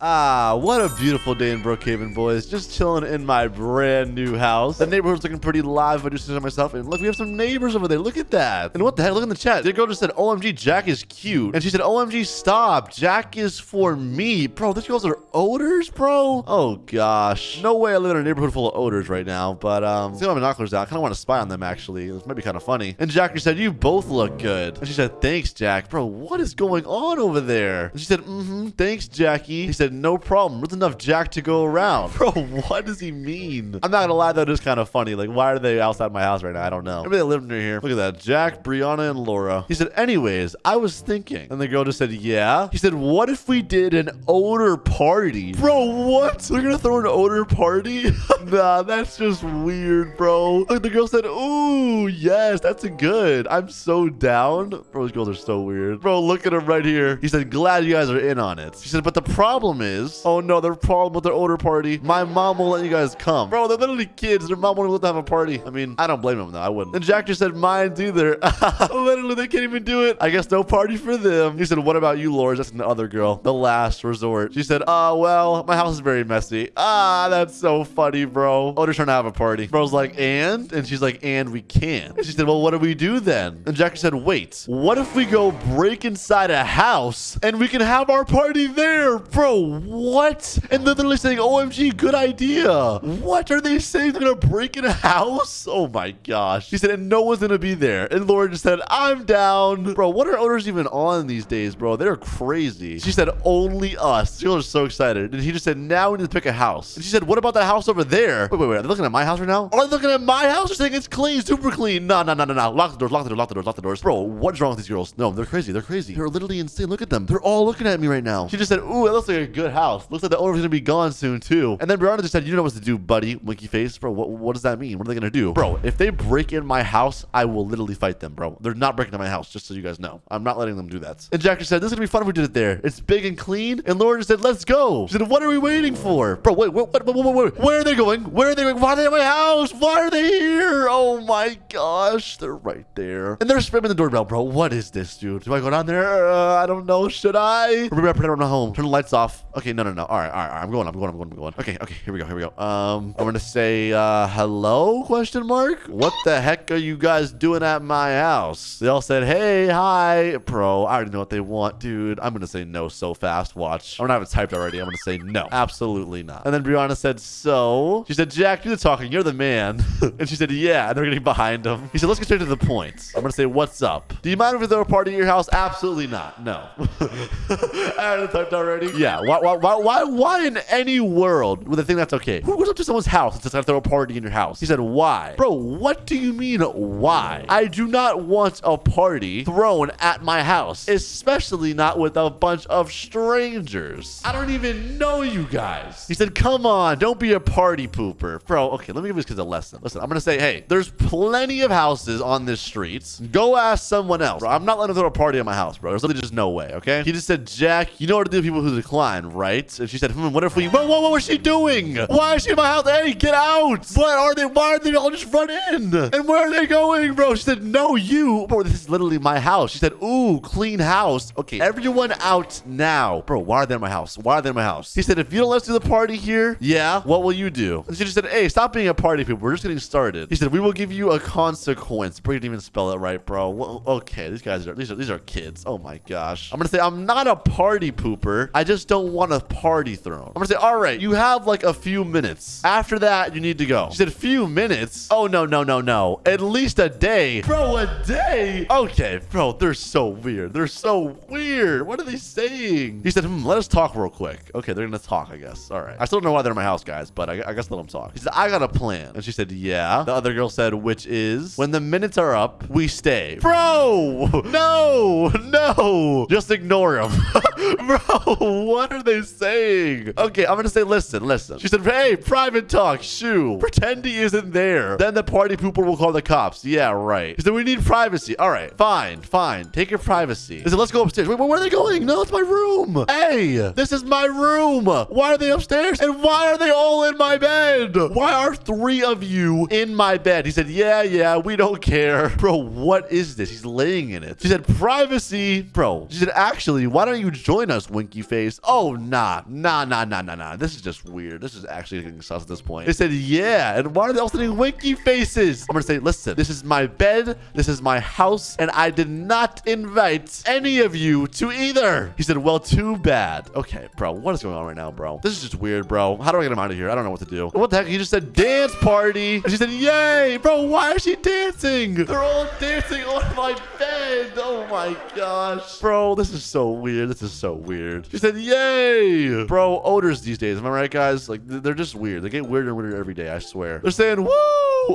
Ah, what a beautiful day in Brookhaven, boys. Just chilling in my brand new house. The neighborhood's looking pretty live. I just said to myself, and look, we have some neighbors over there. Look at that. And what the heck? Look in the chat. The girl just said, OMG, Jack is cute. And she said, OMG, stop. Jack is for me. Bro, these girls are odors, bro? Oh, gosh. No way I live in a neighborhood full of odors right now. But, um, see my binoculars out. I kind of want to spy on them, actually. This might be kind of funny. And Jackie said, you both look good. And she said, thanks, Jack. Bro, what is going on over there? And she said, mm-hmm, thanks, Jackie. He said, no problem. There's enough Jack to go around. Bro, what does he mean? I'm not gonna lie, though. that is kind of funny. Like, why are they outside my house right now? I don't know. Maybe they live near here. Look at that. Jack, Brianna, and Laura. He said, anyways, I was thinking. And the girl just said, yeah. He said, what if we did an odor party? Bro, what? They're gonna throw an odor party? nah, that's just weird, bro. Look, the girl said, ooh, yes, that's a good. I'm so down. Bro, these girls are so weird. Bro, look at him right here. He said, glad you guys are in on it. He said, but the problem is, oh no, a problem with their odor party. My mom won't let you guys come. Bro, they're literally kids. Their mom won't let them have a party. I mean, I don't blame them though. I wouldn't. And Jack just said, mine's either. literally, they can't even do it. I guess no party for them. He said, what about you, Laura? That's the other girl. The last resort. She said, uh, well, my house is very messy. Ah, that's so funny, bro. Odor's trying to have a party. Bro's like, and? And she's like, and we can't. And she said, well, what do we do then? And Jack said, wait, what if we go break inside a house and we can have our party there? Bro, what? And they're literally saying, OMG, good idea. What are they saying? They're going to break in a house? Oh my gosh. She said, and no one's going to be there. And Laura just said, I'm down. Bro, what are owners even on these days, bro? They're crazy. She said, only us. She was so excited. And he just said, now we need to pick a house. And she said, what about that house over there? Wait, wait, wait. Are they looking at my house right now? Are they looking at my house? They're saying it's clean, super clean. No, no, no, no, no. Lock the doors, lock the doors, lock the doors, lock the doors. Bro, what's wrong with these girls? No, they're crazy. They're crazy. They're literally insane. Look at them. They're all looking at me right now. She just said, ooh, it looks like a good house. Looks like the owner's gonna be gone soon too. And then Brianna just said, you know what to do, buddy. Winky face. Bro, what, what does that mean? What are they gonna do? Bro, if they break in my house, I will literally fight them, bro. They're not breaking into my house, just so you guys know. I'm not letting them do that. And Jack just said, this is gonna be fun if we did it there. It's big and clean. And Laura just said, let's go. She said, what are we waiting for? Bro, wait, wait, wait, wait, wait. Where are they going? Where are they going? Why are they at my house? Why are they here? Oh my gosh. They're right there. And they're spamming the doorbell, bro. What is this, dude? Do I go down there? Uh, I don't know. Should I? Remember, I pretend I'm not home. Turn the lights off. Okay, no, no, no. All right, all right, all right. I'm going, I'm going, I'm going, I'm going. Okay, okay. Here we go, here we go. Um, I'm gonna say, uh, hello? Question mark? What the heck are you guys doing at my house? They all said, hey, hi. Bro, I already know what they want, dude. I'm gonna say no so fast. Watch. I'm gonna have it typed already. I'm gonna say no. Absolutely not. And then Brianna said, so? She said, Jack, do the talking. You're the man. and she said, yeah. And they're getting behind him. He said, let's get straight to the point. I'm gonna say, what's up? Do you mind if we throw a party at your house? Absolutely not. No. I it typed already. Yeah. Why, why, why, why, why in any world would they think that's okay? Who goes up to someone's house and says, I throw a party in your house? He said, why? Bro, what do you mean, why? I do not want a party thrown at my house, especially not with a bunch of strangers. I don't even know you guys. He said, come on, don't be a party pooper. Bro, okay, let me give this kid a lesson. Listen, I'm going to say, hey, there's plenty of houses on this street. Go ask someone else. Bro, I'm not letting them throw a party at my house, bro. There's literally just no way, okay? He just said, Jack, you know what to do with people who decline, right? And she said, hmm, what if we... Whoa, whoa, what was she doing? Why is she in my house? Hey, get out! What are they? Why are they all just run in? And where are they going, bro? She said, no, you. Bro, this is literally my house. She said, ooh, clean house. Okay, everyone out now. Bro, why are they in my house? Why are they in my house? He said, if you don't let us do the party here, yeah, what will you do? And she just said, hey, stop being a party people. We're just getting started. He said, we will give you a consequence. Bro, you didn't even spell it right, bro. Okay, these guys are, these are, these are kids. Oh my gosh. I'm gonna say, I'm not a party pooper. I just don't want a party thrown. I'm gonna say, all right, you have like a few minutes. After that, you need to go. She said, a few minutes? Oh, no, no, no, no. At least a day. Bro, a day? Okay, bro, they're so weird. They're so weird. What are they saying? He said, hmm, let us talk real quick. Okay, they're gonna talk, I guess. All right. I still don't know why they're in my house, guys, but I, I guess let them talk. He said, I got a plan. And she said, yeah. The other girl said, which is, when the minutes are up, we stay. Bro, no, no. Just ignore him. Bro, what are they saying? Okay, I'm gonna say, listen, listen. She said, hey, private talk, shoo. Pretend he isn't there. Then the party pooper will call the cops. Yeah, right. He said, we need privacy. All right, fine, fine. Take your privacy. He said, let's go upstairs. Wait, where are they going? No, it's my room. Hey, this is my room. Why are they upstairs? And why are they all in my bed? Why are three of you in my bed? He said, yeah, yeah, we don't care. Bro, what is this? He's laying in it. She said, privacy. Bro, she said, actually, why don't you join join us, Winky Face. Oh, nah. Nah, nah, nah, nah, nah. This is just weird. This is actually getting sus at this point. They said, yeah. And why are they all sending Winky Faces? I'm going to say, listen, this is my bed. This is my house. And I did not invite any of you to either. He said, well, too bad. Okay, bro. What is going on right now, bro? This is just weird, bro. How do I get him out of here? I don't know what to do. What the heck? He just said dance party. And she said, yay. Bro, why is she dancing? They're all dancing on my bed. Oh my gosh. Bro, this is so weird. This is so weird. She said, yay. Bro, odors these days. Am I right, guys? Like, they're just weird. They get weirder and weirder every day, I swear. They're saying, woo.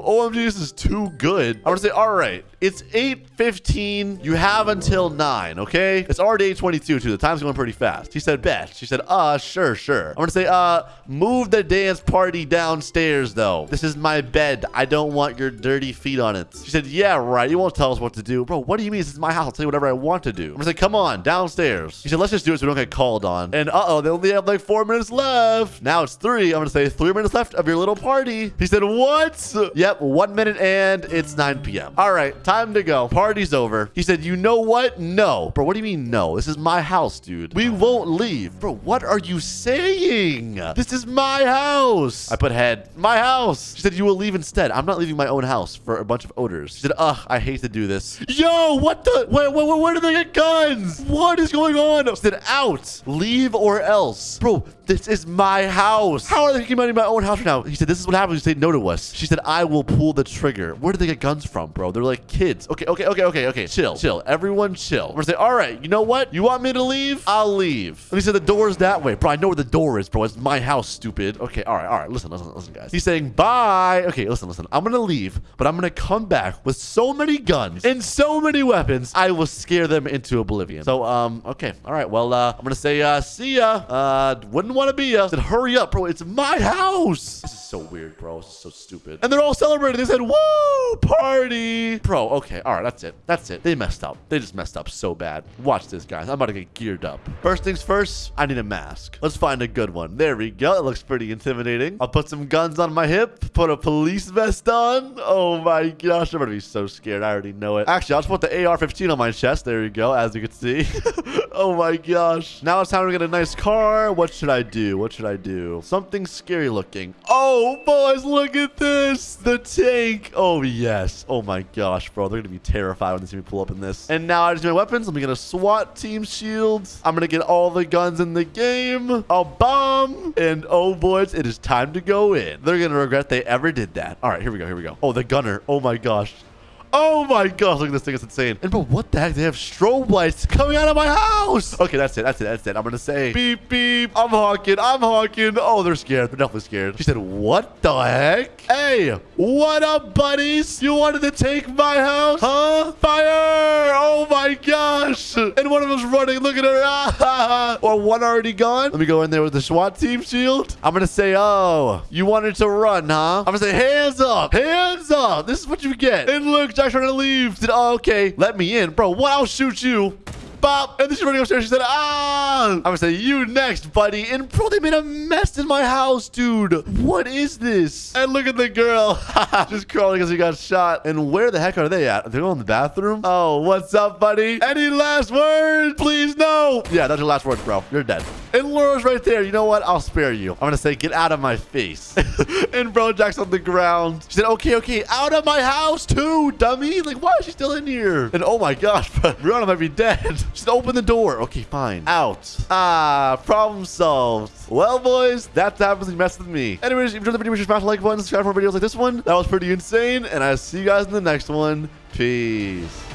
OMG, this is too good. I'm gonna say, all right, it's 8.15. You have until 9, okay? It's already 8.22, too. The time's going pretty fast. He said, bet. She said, uh, sure, sure. I'm gonna say, uh, move the dance party downstairs, though. This is my bed. I don't want your dirty feet on it. She said, yeah, right. You won't tell us what to do. Bro, what do you mean? This is my house. I'll tell you whatever I want to do. I'm gonna say, come on, downstairs. He said, let's just do it so we don't get called on. And uh-oh, they only have like four minutes left. Now it's three. I'm gonna say three minutes left of your little party. He said, what? Yep, one minute and it's 9 p.m. All right, time to go. Party's over. He said, you know what? No. Bro, what do you mean no? This is my house, dude. We won't leave. Bro, what are you saying? This is my house. I put head. My house. She said, you will leave instead. I'm not leaving my own house for a bunch of odors. She said, ugh, I hate to do this. Yo, what the? Where, where, where did they get guns? What is going on? She said, out. Leave or else. Bro, this is my house. How are they kicking me out of my own house right now? He said, this is what happens you say no to us. She said, I will pull the trigger. Where did they get guns from, bro? They're like kids. Okay, okay, okay, okay, okay. Chill, chill. Everyone chill. We're gonna say, all right, you know what? You want me to leave? I'll leave. And he said, the door's that way. Bro, I know where the door is, bro. It's my house, stupid. Okay, all right, all right. Listen, listen, listen, guys. He's saying, bye. Okay, listen, listen. I'm gonna leave, but I'm gonna come back with so many guns and so many weapons, I will scare them into oblivion. So, um, okay. All right, well, uh, I'm gonna say, uh, see ya. Uh, wouldn't want to be ya. Said, hurry up, bro. It's my house. This is so weird, bro. This is so stupid. And they're all celebrating. They said, woo, party. Bro, okay. All right, that's it. That's it. They messed up. They just messed up so bad. Watch this, guys. I'm about to get geared up. First things first, I need a mask. Let's find a good one. There we go. It looks pretty intimidating. I'll put some guns on my hip, put a police vest on. Oh my gosh, I'm gonna be so scared. I already know it. Actually, I'll just put the AR-15 on my chest. There you go, as you can see. oh my gosh. Now it's time to get a nice car. What should I do? What should I do? Something scary looking. Oh, boys, look at this. The tank. Oh, yes. Oh my gosh, bro. They're gonna be terrified when they see me pull up in this. And now I just my weapons. I'm going to SWAT team shield. I'm gonna get all the guns in the game. A bomb. And oh, boys, it is time to go in. They're gonna regret they ever did that. All right, here we go. Here we go. Oh, the gunner. Oh my gosh. Oh my gosh, look at this thing. It's insane. And bro, what the heck? They have strobe lights coming out of my house. Okay, that's it. That's it. That's it. I'm going to say beep, beep. I'm honking. I'm honking. Oh, they're scared. They're definitely scared. She said, what the heck? Hey, what up, buddies? You wanted to take my house? Huh? Fire. Oh my gosh. And one of them's running. Look at her. or one already gone. Let me go in there with the SWAT team shield. I'm going to say, oh, you wanted to run, huh? I'm going to say, hands up. Hands up. This is what you get. And look, Trying to leave. Said, oh, okay. Let me in. Bro, what? I'll shoot you. Bop. And then she's running upstairs. She said, ah. I'm going to say, you next, buddy. And bro, they made a mess in my house, dude. What is this? And look at the girl. Just crawling because he got shot. And where the heck are they at? Are they going in the bathroom? Oh, what's up, buddy? Any last words? Please, no. Yeah, that's your last words, bro. You're dead. And Laura's right there. You know what? I'll spare you. I'm going to say, get out of my face. and bro Jack's on the ground. She said, okay, okay, out of my house too, dummy. Like, why is she still in here? And oh my gosh, Brianna might be dead. Said, open the door. Okay, fine. Out. Ah, problem solved. Well, boys, that's happens when you mess with me. Anyways, if you enjoyed the video, make sure to smash the like button, subscribe for more videos like this one. That was pretty insane. And I'll see you guys in the next one. Peace.